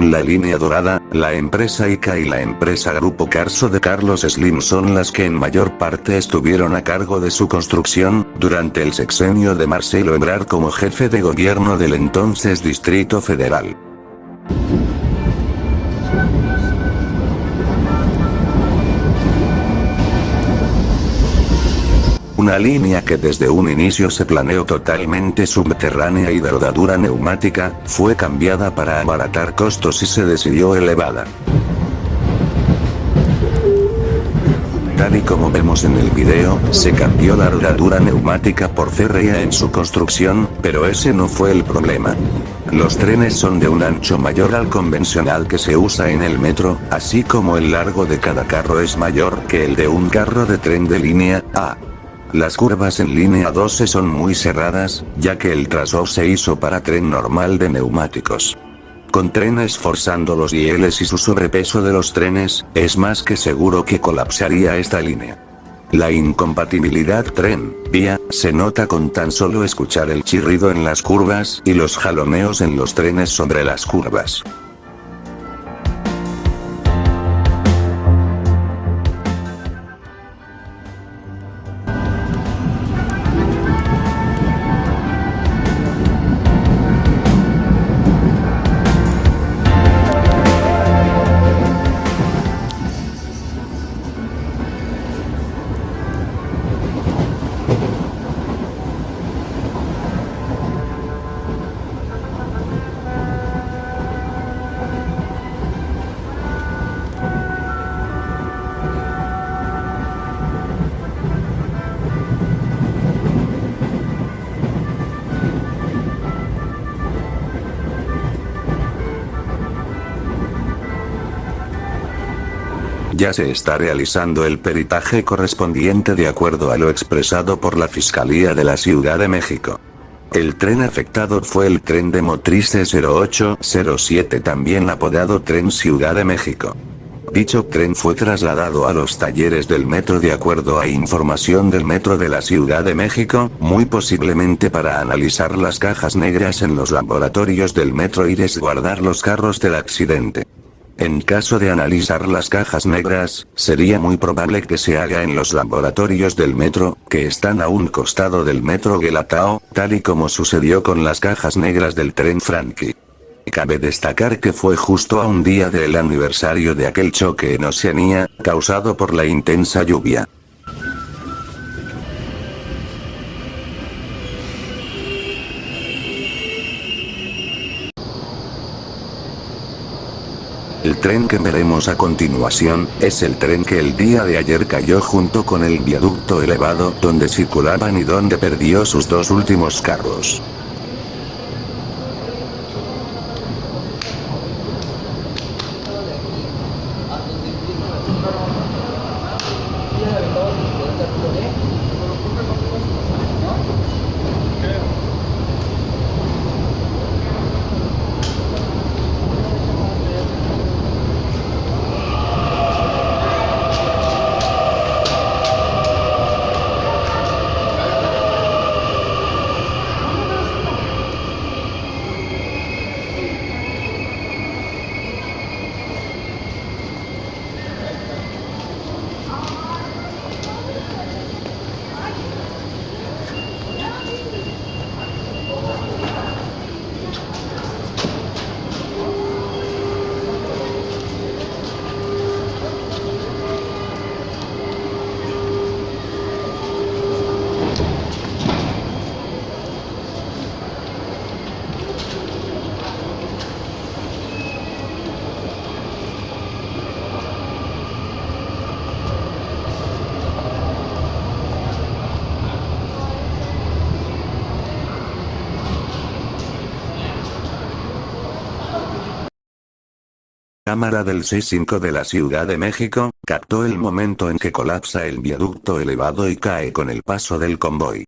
En la línea dorada, la empresa ICA y la empresa Grupo Carso de Carlos Slim son las que en mayor parte estuvieron a cargo de su construcción, durante el sexenio de Marcelo Ebrard como jefe de gobierno del entonces Distrito Federal. Una línea que desde un inicio se planeó totalmente subterránea y de rodadura neumática, fue cambiada para abaratar costos y se decidió elevada. Tal y como vemos en el video, se cambió la rodadura neumática por CREA en su construcción, pero ese no fue el problema. Los trenes son de un ancho mayor al convencional que se usa en el metro, así como el largo de cada carro es mayor que el de un carro de tren de línea A. Las curvas en línea 12 son muy cerradas, ya que el trazo se hizo para tren normal de neumáticos. Con trenes forzando los rieles y su sobrepeso de los trenes, es más que seguro que colapsaría esta línea. La incompatibilidad tren-vía, se nota con tan solo escuchar el chirrido en las curvas y los jaloneos en los trenes sobre las curvas. Ya se está realizando el peritaje correspondiente de acuerdo a lo expresado por la Fiscalía de la Ciudad de México. El tren afectado fue el tren de Motrice 0807 también apodado Tren Ciudad de México. Dicho tren fue trasladado a los talleres del metro de acuerdo a información del metro de la Ciudad de México, muy posiblemente para analizar las cajas negras en los laboratorios del metro y resguardar los carros del accidente. En caso de analizar las cajas negras, sería muy probable que se haga en los laboratorios del metro, que están a un costado del metro Guelatao, tal y como sucedió con las cajas negras del tren Frankie. Cabe destacar que fue justo a un día del aniversario de aquel choque en Oceanía, causado por la intensa lluvia. El tren que veremos a continuación, es el tren que el día de ayer cayó junto con el viaducto elevado donde circulaban y donde perdió sus dos últimos carros. Cámara del C5 de la Ciudad de México, captó el momento en que colapsa el viaducto elevado y cae con el paso del convoy.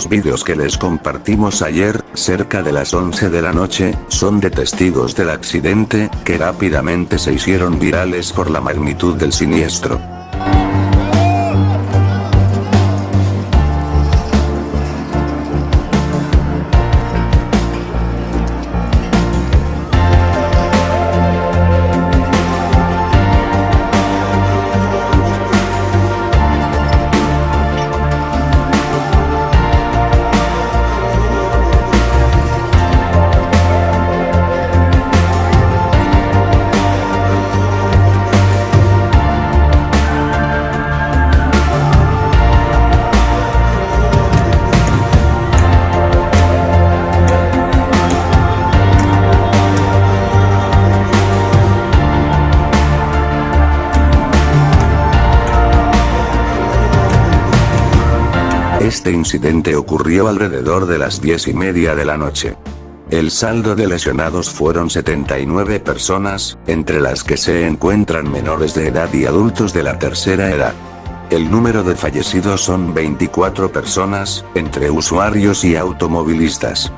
Estos vídeos que les compartimos ayer, cerca de las 11 de la noche, son de testigos del accidente, que rápidamente se hicieron virales por la magnitud del siniestro. Este incidente ocurrió alrededor de las 10 y media de la noche. El saldo de lesionados fueron 79 personas, entre las que se encuentran menores de edad y adultos de la tercera edad. El número de fallecidos son 24 personas, entre usuarios y automovilistas.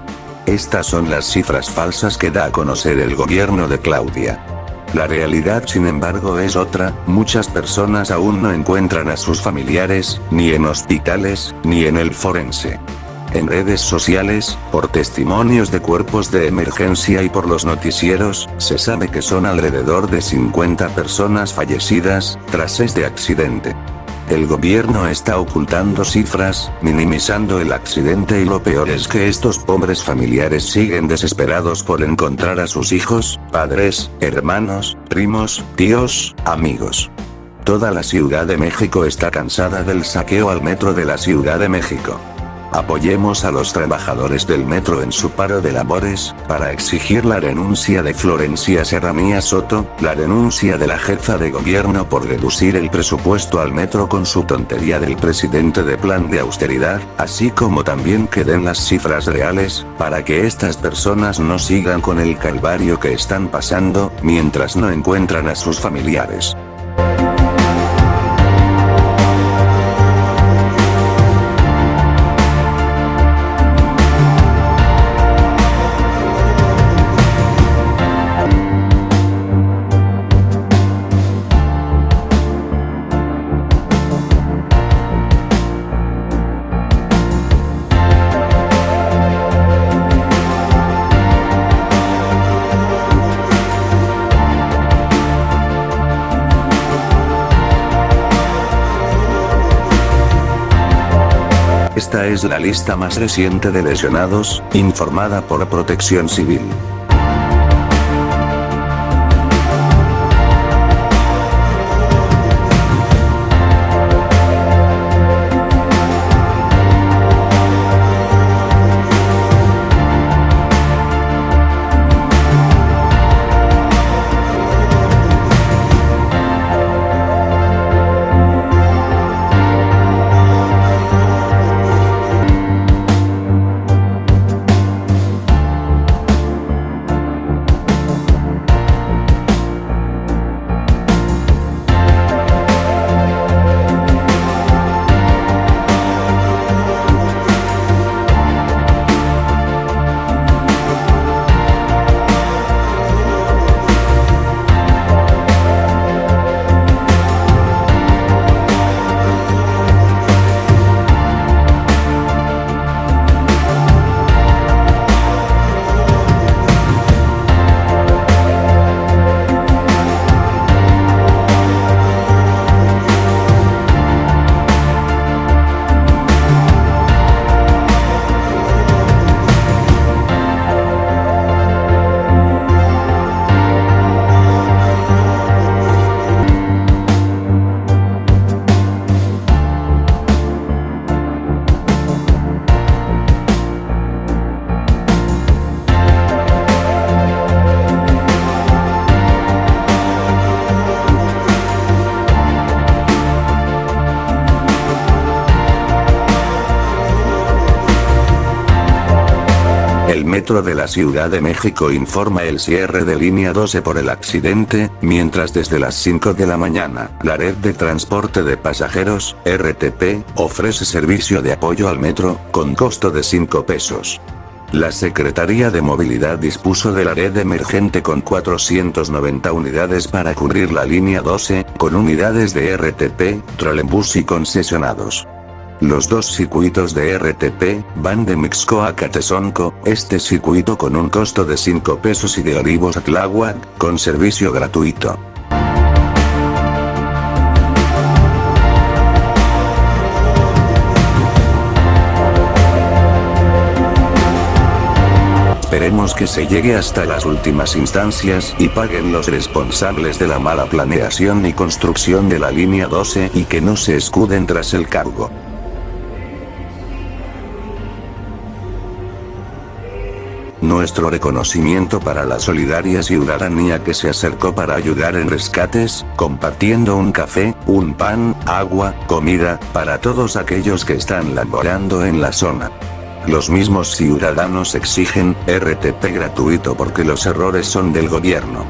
Estas son las cifras falsas que da a conocer el gobierno de Claudia. La realidad sin embargo es otra, muchas personas aún no encuentran a sus familiares, ni en hospitales, ni en el forense. En redes sociales, por testimonios de cuerpos de emergencia y por los noticieros, se sabe que son alrededor de 50 personas fallecidas, tras este accidente. El gobierno está ocultando cifras, minimizando el accidente y lo peor es que estos pobres familiares siguen desesperados por encontrar a sus hijos, padres, hermanos, primos, tíos, amigos. Toda la Ciudad de México está cansada del saqueo al metro de la Ciudad de México. Apoyemos a los trabajadores del metro en su paro de labores, para exigir la renuncia de Florencia Serranía Soto, la renuncia de la jefa de gobierno por reducir el presupuesto al metro con su tontería del presidente de plan de austeridad, así como también que den las cifras reales, para que estas personas no sigan con el calvario que están pasando, mientras no encuentran a sus familiares. Esta es la lista más reciente de lesionados, informada por Protección Civil. Metro de la Ciudad de México informa el cierre de línea 12 por el accidente, mientras desde las 5 de la mañana, la red de transporte de pasajeros, RTP, ofrece servicio de apoyo al metro, con costo de 5 pesos. La Secretaría de Movilidad dispuso de la red emergente con 490 unidades para cubrir la línea 12, con unidades de RTP, trolebús y concesionados. Los dos circuitos de RTP, van de Mixco a Catesonco, este circuito con un costo de 5 pesos y de Olivos a Tláhuac, con servicio gratuito. Esperemos que se llegue hasta las últimas instancias y paguen los responsables de la mala planeación y construcción de la línea 12 y que no se escuden tras el cargo. Nuestro reconocimiento para la solidaria ciudadanía que se acercó para ayudar en rescates, compartiendo un café, un pan, agua, comida, para todos aquellos que están laborando en la zona. Los mismos ciudadanos exigen, RTP gratuito porque los errores son del gobierno.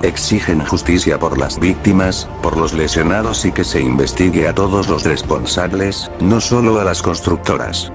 Exigen justicia por las víctimas, por los lesionados y que se investigue a todos los responsables, no solo a las constructoras.